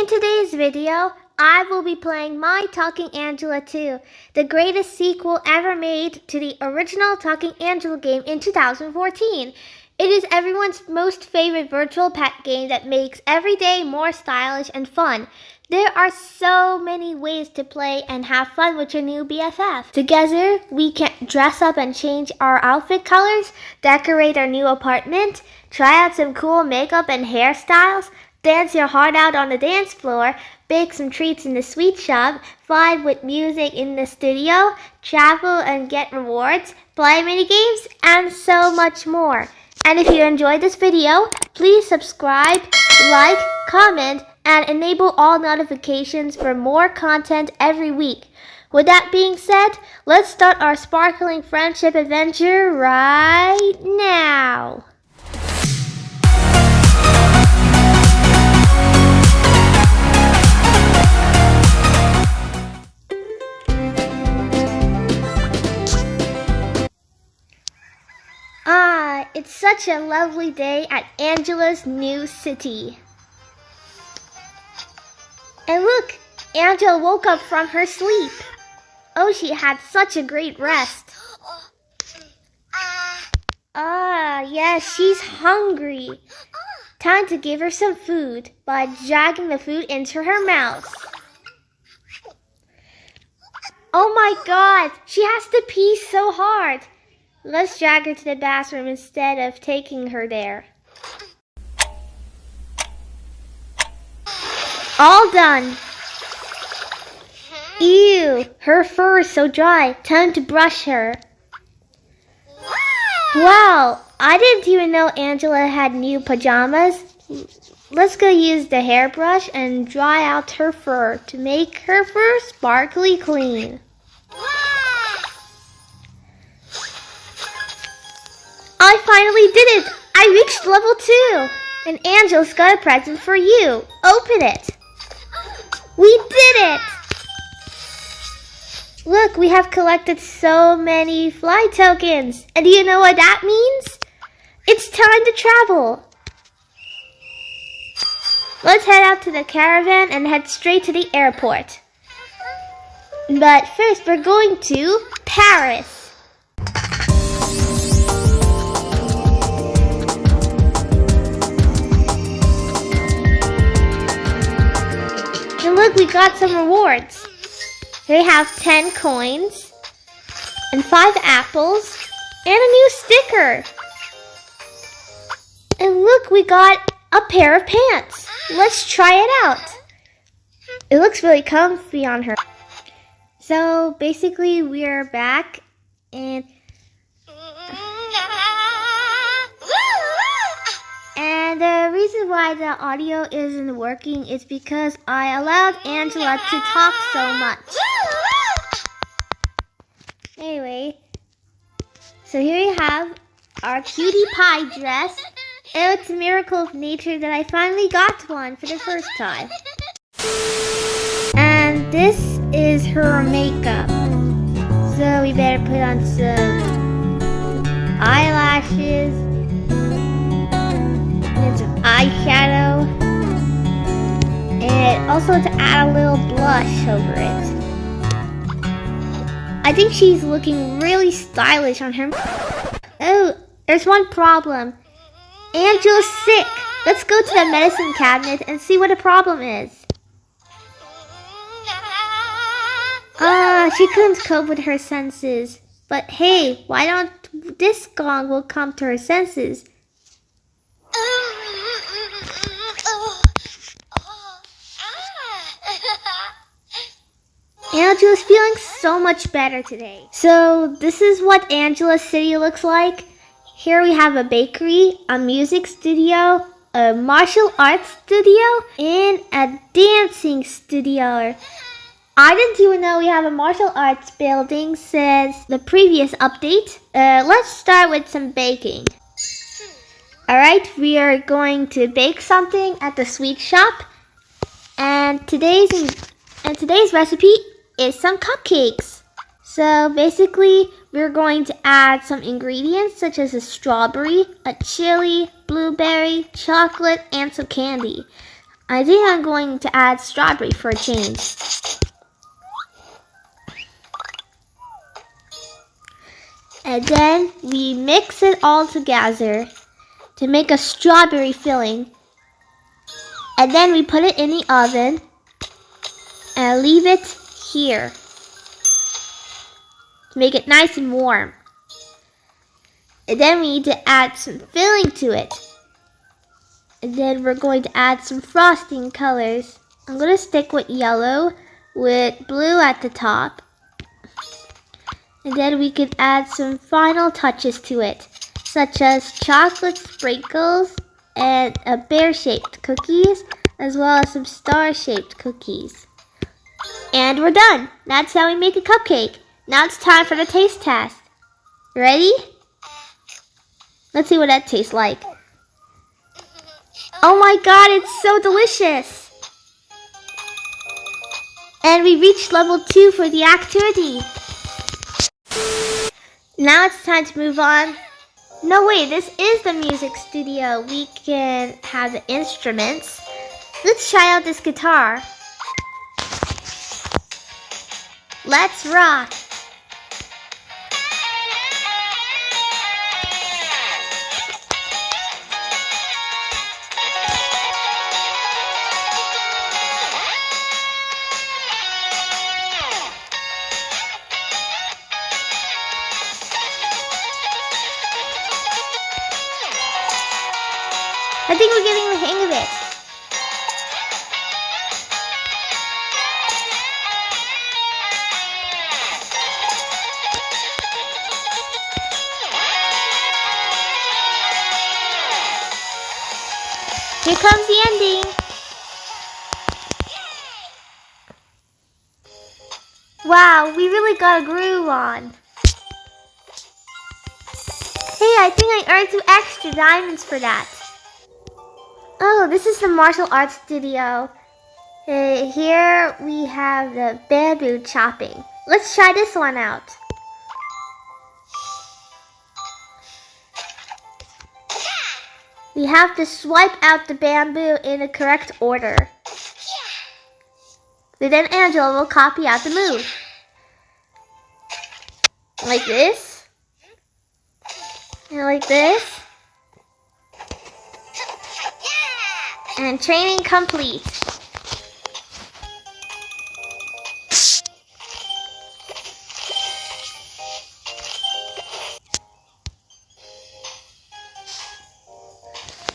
In today's video, I will be playing My Talking Angela 2, the greatest sequel ever made to the original Talking Angela game in 2014. It is everyone's most favorite virtual pet game that makes every day more stylish and fun. There are so many ways to play and have fun with your new BFF. Together, we can dress up and change our outfit colors, decorate our new apartment, try out some cool makeup and hairstyles, dance your heart out on the dance floor, bake some treats in the sweet shop, vibe with music in the studio, travel and get rewards, play mini games, and so much more. And if you enjoyed this video, please subscribe, like, comment, and enable all notifications for more content every week. With that being said, let's start our sparkling friendship adventure right now. Ah, it's such a lovely day at Angela's new city. And look, Angela woke up from her sleep. Oh, she had such a great rest. Ah, yes, she's hungry. Time to give her some food by dragging the food into her mouth. Oh my god, she has to pee so hard. Let's drag her to the bathroom instead of taking her there. All done. Ew, her fur is so dry. Time to brush her. Wow, I didn't even know Angela had new pajamas. Let's go use the hairbrush and dry out her fur to make her fur sparkly clean. I finally did it! I reached level 2! And Angel's got a present for you. Open it! We did it! Look, we have collected so many fly tokens. And do you know what that means? It's time to travel. Let's head out to the caravan and head straight to the airport. But first, we're going to Paris. Look, we got some rewards. We have 10 coins, and 5 apples, and a new sticker. And look, we got a pair of pants. Let's try it out. It looks really comfy on her. So basically, we are back, and The reason why the audio isn't working is because I allowed Angela to talk so much. Anyway, so here we have our cutie pie dress. It's a miracle of nature that I finally got one for the first time. And this is her makeup. So we better put on some eyelashes eyeshadow. And also to add a little blush over it. I think she's looking really stylish on her. Oh, there's one problem. Angela's sick. Let's go to the medicine cabinet and see what the problem is. Ah, uh, she couldn't cope with her senses. But hey, why don't this gong will come to her senses? Angela's feeling so much better today. So this is what Angela's city looks like. Here we have a bakery, a music studio, a martial arts studio, and a dancing studio. I didn't even know we have a martial arts building since the previous update. Uh, let's start with some baking. Alright, we are going to bake something at the sweet shop. And today's and today's recipe is some cupcakes. So basically, we're going to add some ingredients such as a strawberry, a chili, blueberry, chocolate, and some candy. I think I'm going to add strawberry for a change. And then we mix it all together to make a strawberry filling. And then we put it in the oven and leave it here to make it nice and warm. And then we need to add some filling to it. And then we're going to add some frosting colors. I'm going to stick with yellow with blue at the top. And then we can add some final touches to it, such as chocolate sprinkles and a bear-shaped cookies, as well as some star-shaped cookies. And we're done. That's how we make a cupcake. Now it's time for the taste test. Ready? Let's see what that tastes like. Oh my god, it's so delicious! And we reached level 2 for the activity. Now it's time to move on. No, way, this is the music studio. We can have the instruments. Let's try out this guitar. Let's rock. Here comes the ending. Wow, we really got a groove on. Hey, I think I earned two extra diamonds for that. Oh, this is the martial arts studio. Uh, here we have the bamboo chopping. Let's try this one out. We have to swipe out the bamboo in the correct order. Then Angela will copy out the move. Like this. And like this. and training complete.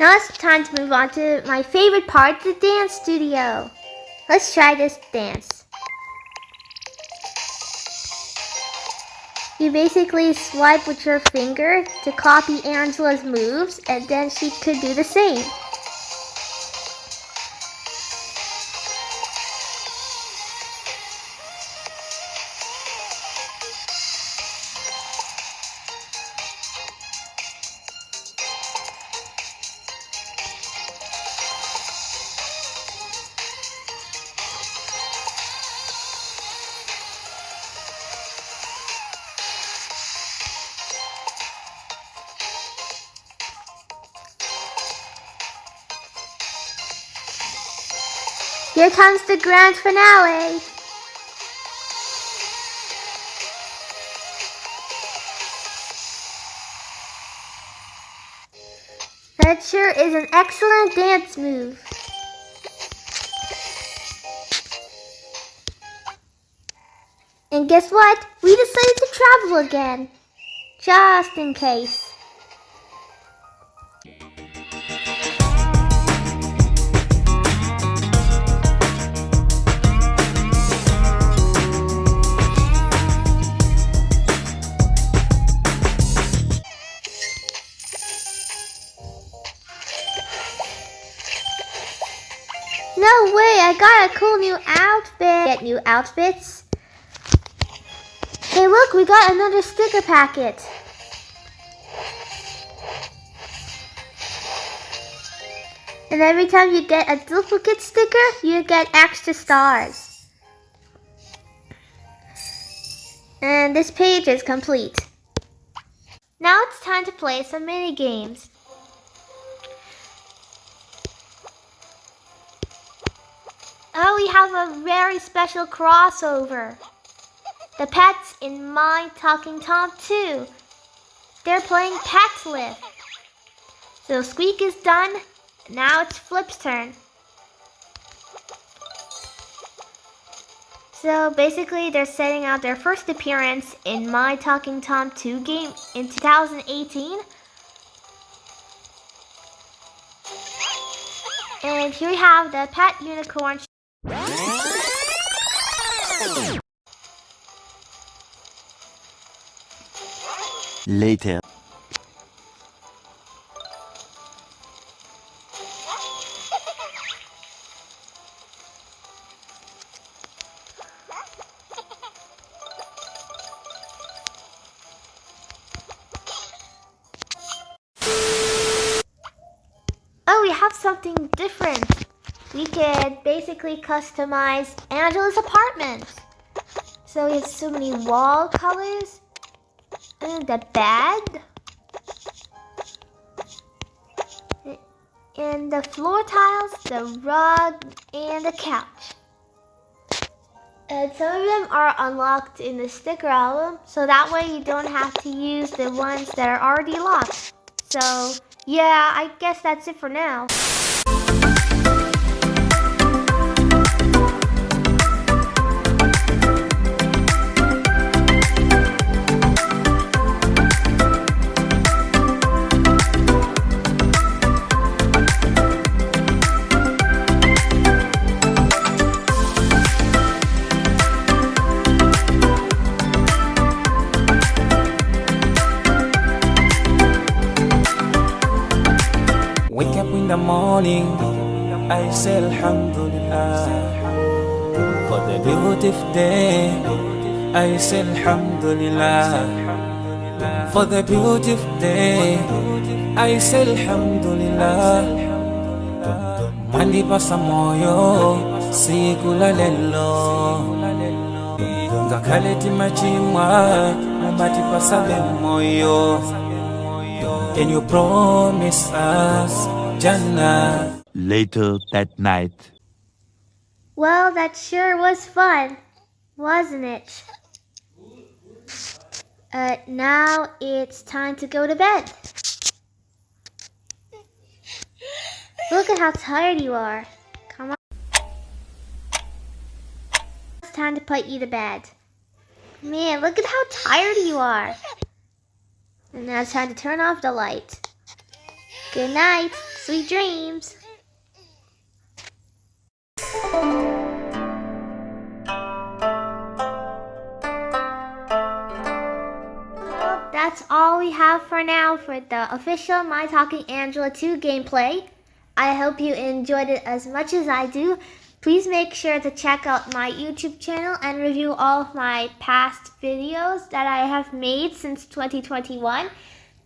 Now it's time to move on to my favorite part, the dance studio. Let's try this dance. You basically swipe with your finger to copy Angela's moves and then she could do the same. Here comes the grand finale. That sure is an excellent dance move. And guess what? We decided to travel again. Just in case. I got a cool new outfit. Get new outfits. Hey look, we got another sticker packet. And every time you get a duplicate sticker, you get extra stars. And this page is complete. Now it's time to play some mini games. Have a very special crossover. The pets in My Talking Tom 2. They're playing Pet Lift. So Squeak is done. Now it's Flip's turn. So basically, they're setting out their first appearance in My Talking Tom 2 game in 2018. And here we have the pet unicorn. Later. Oh, we have something different. We could basically customize Angela's apartment. So we have so many wall colors. And the bed. And the floor tiles, the rug, and the couch. And some of them are unlocked in the sticker album, so that way you don't have to use the ones that are already locked. So, yeah, I guess that's it for now. Morning, I say Alhamdulillah. For the beautiful day, I say Alhamdulillah. For the beautiful day, I say Alhamdulillah. Mandi sa moyo, siku la lelo. Ngakhale machimwa, mabati pasabe moyo. And you promise us Jannah. Later that night. Well, that sure was fun, wasn't it? Uh, now it's time to go to bed. Look at how tired you are. Come on. It's time to put you to bed. Man, look at how tired you are. And now it's time to turn off the light. Good night. Sweet dreams. That's all we have for now for the official My Talking Angela 2 gameplay. I hope you enjoyed it as much as I do. Please make sure to check out my YouTube channel and review all of my past videos that I have made since 2021.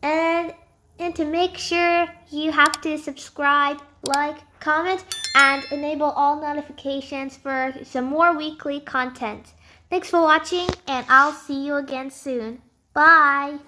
And, and to make sure you have to subscribe, like, comment, and enable all notifications for some more weekly content. Thanks for watching, and I'll see you again soon. Bye!